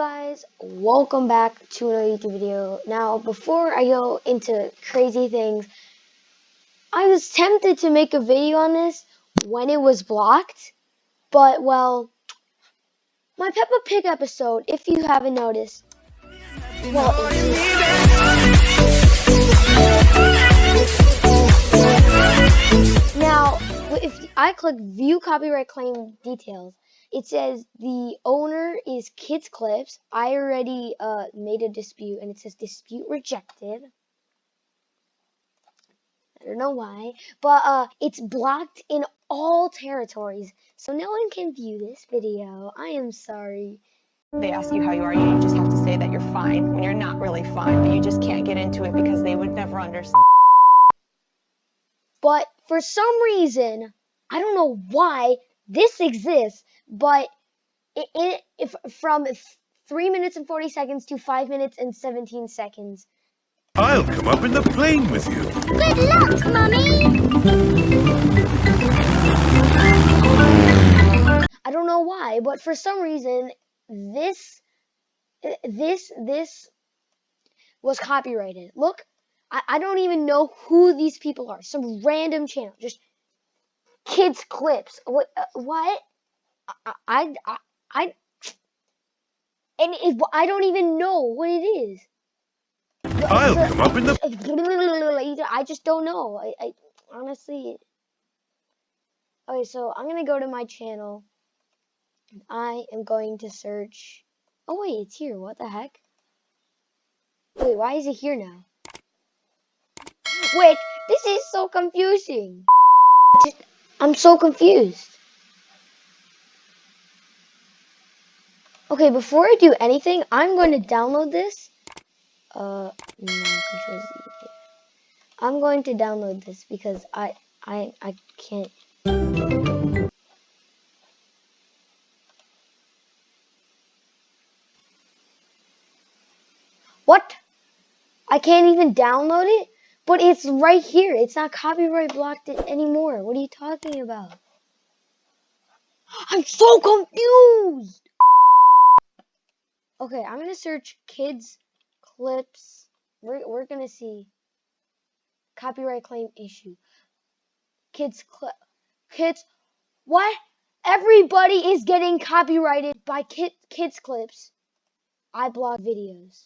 guys, welcome back to another YouTube video. Now, before I go into crazy things, I was tempted to make a video on this when it was blocked, but well, my Peppa Pig episode, if you haven't noticed, well, now, if I click view copyright claim details, it says the owner is Kids Clips. I already uh, made a dispute, and it says dispute rejected. I don't know why, but uh, it's blocked in all territories, so no one can view this video. I am sorry. They ask you how you are, you just have to say that you're fine when you're not really fine, but you just can't get into it because they would never understand. But for some reason, I don't know why this exists, but it, it if from three minutes and 40 seconds to five minutes and 17 seconds. I'll come up in the plane with you. Good luck, Mummy! I don't know why, but for some reason, this, this, this was copyrighted. Look, I, I don't even know who these people are. Some random channel, just kids clips. What? Uh, what? I, I, I, I, and if I don't even know what it is. I'll come up in the. I just don't know. I, I honestly. Okay, so I'm gonna go to my channel. I am going to search. Oh wait, it's here. What the heck? Wait, why is it here now? Wait, this is so confusing. I'm so confused. Okay, before I do anything, I'm going to download this. Uh, no. I'm going to download this because I, I, I can't. What? I can't even download it? But it's right here. It's not copyright blocked anymore. What are you talking about? I'm so confused. Okay, I'm gonna search kids clips. We're we're gonna see copyright claim issue. Kids clip. Kids. What? Everybody is getting copyrighted by kid, kids clips. I blog videos.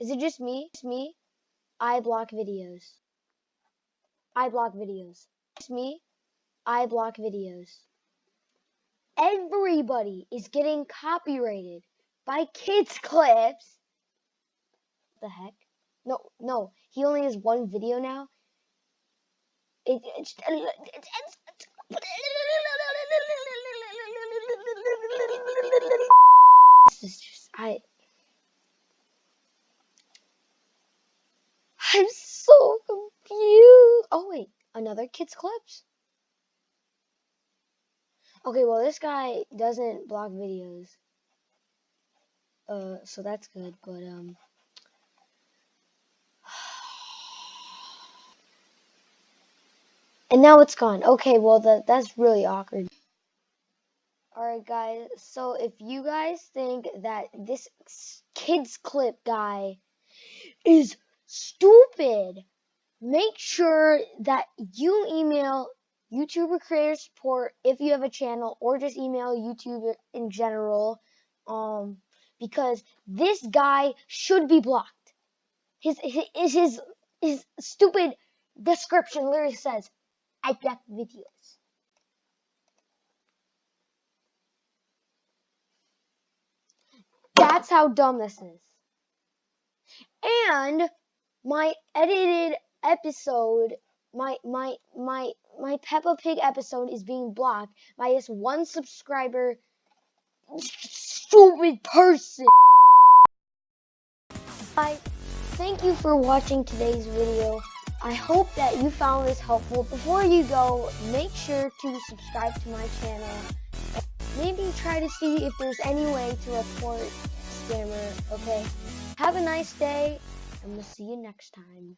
Is it just me? Just me? I block videos. I block videos. It's me. I block videos. Everybody is getting copyrighted by kids clips. The heck? No, no. He only has one video now. It, it's, it's, it's, this is just I. I'm so confused. Oh wait, another kids clips. Okay, well this guy doesn't block videos. Uh, so that's good, but um. And now it's gone. Okay, well that that's really awkward. Alright guys, so if you guys think that this kids clip guy is stupid. Make sure that you email YouTuber creator support if you have a channel or just email YouTube in general. Um, because this guy should be blocked. His, his, his, his stupid description literally says, I block videos. That's how dumb this is. And my edited episode, my my my my Peppa Pig episode is being blocked by this one subscriber stupid person. I thank you for watching today's video. I hope that you found this helpful. Before you go, make sure to subscribe to my channel. Maybe try to see if there's any way to report scammer, okay? Have a nice day and we'll see you next time.